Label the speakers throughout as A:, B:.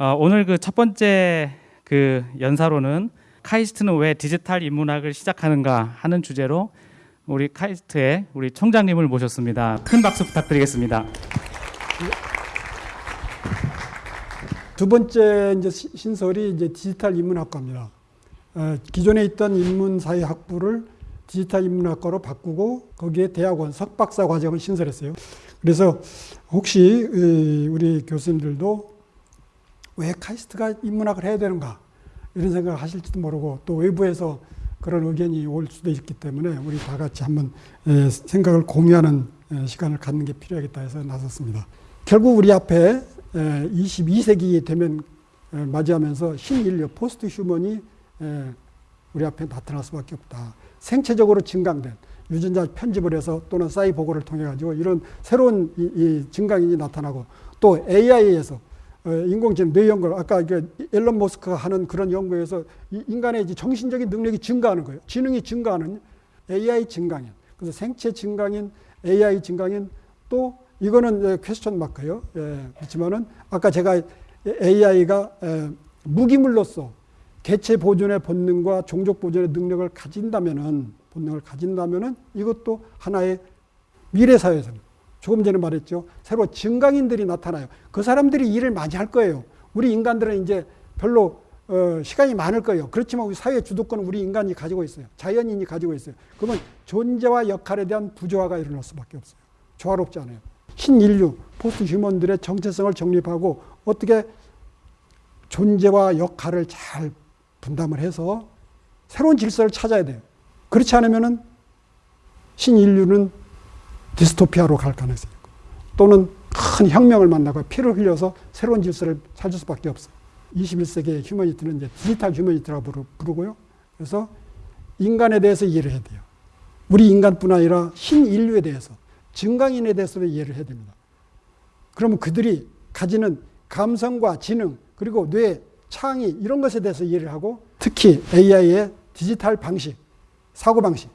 A: 어, 오늘 그 첫 번째 그 연사로는 카이스트는 왜 디지털 인문학을 시작하는가 하는 주제로 우리 카이스트의 우리 총장님을 모셨습니다. 큰 박수 부탁드리겠습니다.
B: 두 번째 이제 시- 신설이 이제 디지털 인문학과입니다. 어, 기존에 있던 인문사회 학부를 디지털 인문학과로 바꾸고 거기에 대학원 석박사 과정을 신설했어요. 그래서 혹시 이, 우리 교수님들도 왜 카이스트가 인문학을 해야 되는가 이런 생각을 하실지도 모르고 또 외부에서 그런 의견이 올 수도 있기 때문에 우리 다 같이 한번 에, 생각을 공유하는 에, 시간을 갖는 게 필요하겠다 해서 나섰습니다. 결국 우리 앞에 22세기 되면 에, 맞이하면서 신인류 post human이 에, 우리 앞에 나타날 수밖에 없다. 생체적으로 증강된 유전자 편집을 해서 또는 사이보고를 통해 가지고 이런 새로운 증강인이 나타나고 또 AI에서 어, 인공지능 뇌 연구를 아까 그 앨런 머스크가 하는 그런 연구에서 이 인간의 정신적인 능력이 증가하는 거예요. 지능이 증가하는 AI 증강인. 그래서 생체 증강인, AI 증강인 또 이거는 예, 퀘스천 마크예요. 예, 그렇지만은 아까 제가 AI가 에, 무기물로서 개체 보존의 본능과 종족 보존의 능력을 가진다면은 본능을 가진다면은 이것도 하나의 미래 사회에서는 조금 전에 말했죠. 새로 증강인들이 나타나요. 그 사람들이 일을 많이 할 거예요. 우리 인간들은 이제 별로 어, 시간이 많을 거예요. 그렇지만 우리 사회 주도권은 우리 인간이 가지고 있어요. 자연인이 가지고 있어요. 그러면 존재와 역할에 대한 부조화가 일어날 수밖에 없어요. 조화롭지 않아요. 신인류, 포스트 휴먼들의 정체성을 정립하고 어떻게 존재와 역할을 잘 분담을 해서 새로운 질서를 찾아야 돼요. 그렇지 않으면은 신인류는 디스토피아로 갈 가능성이 있고 또는 큰 혁명을 만나고 피를 흘려서 새로운 질서를 찾을 수밖에 없어요. 21세기의 휴머니티는 이제 디지털 휴머니티라고 부르- 부르고요. 그래서 인간에 대해서 이해를 해야 돼요. 우리 인간뿐 아니라 신인류에 대해서 증강인에 대해서도 이해를 해야 됩니다. 그러면 그들이 가지는 감성과 지능 그리고 뇌, 창의 이런 것에 대해서 이해를 하고 특히 AI의 디지털 방식, 사고 방식,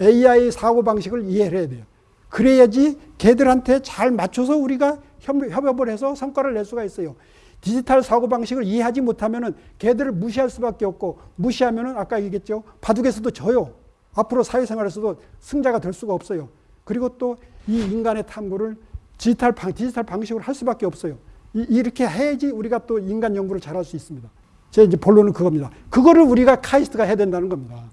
B: AI 사고 방식을 이해를 해야 돼요. 그래야지 걔들한테 잘 맞춰서 우리가 협- 협업을 해서 성과를 낼 수가 있어요. 디지털 사고 방식을 이해하지 못하면은 걔들을 무시할 수밖에 없고 무시하면은 아까 얘기했죠. 바둑에서도 져요. 앞으로 사회생활에서도 승자가 될 수가 없어요. 그리고 또 이 인간의 탐구를 디지털 방 디지털 방식으로 할 수밖에 없어요. 이, 이렇게 해야지 우리가 또 인간 연구를 잘할 수 있습니다. 제 이제 본론은 그겁니다. 그거를 우리가 카이스트가 해야 된다는 겁니다.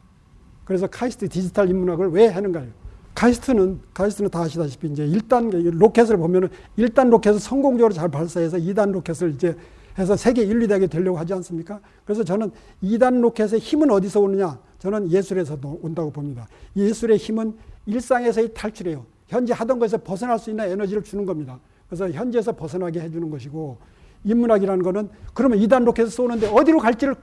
B: 그래서 카이스트 디지털 인문학을 왜 하는가요? 카이스트는 카이스트는 다 아시다시피 이제 1단 로켓을 보면은 1단 로켓을 성공적으로 잘 발사해서 2단 로켓을 이제 해서 세계 1, 2대에 되려고 하지 않습니까? 그래서 저는 2단 로켓의 힘은 어디서 오느냐? 저는 예술에서 온다고 봅니다. 예술의 힘은 일상에서의 탈출이에요. 현재 하던 것에서 벗어날 수 있는 에너지를 주는 겁니다. 그래서 현재에서 벗어나게 해주는 것이고 인문학이라는 거는 그러면 2단 로켓을 쏘는데 어디로 갈지를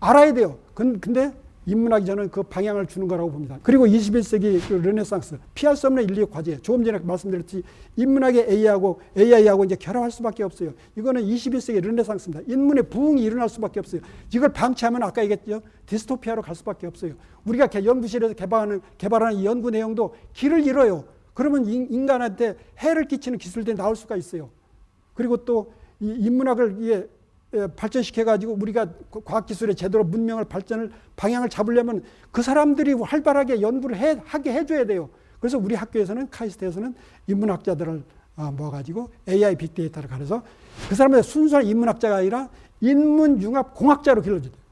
B: 알아야 돼요. 근- 근데 인문학이 저는 그 방향을 주는 거라고 봅니다. 그리고 21세기 그 르네상스 피할 수 없는 인류의 과제. 조금 전에 말씀드렸듯이 인문학의 AI하고 AI하고 이제 결합할 수밖에 없어요. 이거는 21세기 르네상스입니다. 인문의 부흥이 일어날 수밖에 없어요. 이걸 방치하면 아까 얘기했죠. 디스토피아로 갈 수밖에 없어요. 우리가 개- 연구실에서 개발하는 개발하는 이 연구 내용도 길을 잃어요. 그러면 인- 인간한테 해를 끼치는 기술들이 나올 수가 있어요. 그리고 또이 인문학을 이게 예, 발전시켜가지고 우리가 과학기술의 제대로 문명을 발전을 방향을 잡으려면 그 사람들이 활발하게 연구를 해, 하게 해줘야 돼요. 그래서 우리 학교에서는 카이스트에서는 인문학자들을 아, 모아가지고 AI 빅데이터를 가려서 그 사람들 순수한 인문학자가 아니라 인문융합 공학자로 길러줘야 돼요.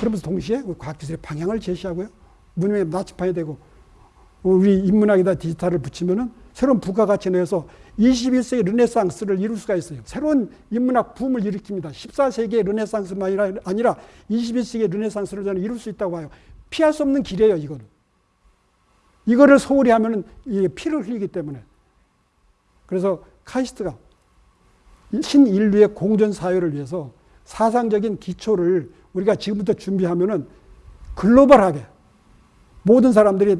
B: 그러면서 동시에 우리 과학기술의 방향을 제시하고요. 문명의 나침반이 되고 우리 인문학에다 디지털을 붙이면은 새로운 부가가치 내에서 21세기 르네상스를 이룰 수가 있어요. 새로운 인문학 붐을 일으킵니다. 14세기의 르네상스만 아니라, 아니라 21세기의 르네상스를 저는 이룰 수 있다고 봐요. 피할 수 없는 길이에요, 이거는. 이거를 소홀히 하면은 이게 피를 흘리기 때문에. 그래서 카이스트가 신인류의 공존 사회를 위해서 사상적인 기초를 우리가 지금부터 준비하면은 글로벌하게 모든 사람들이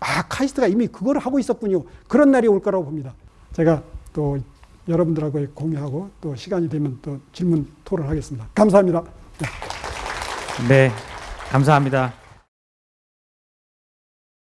B: 아 카이스트가 이미 그걸 하고 있었군요. 그런 날이 올 거라고 봅니다. 제가 또 여러분들하고 공유하고 또 시간이 되면 또 질문 토론하겠습니다. 감사합니다.
A: 네, 감사합니다.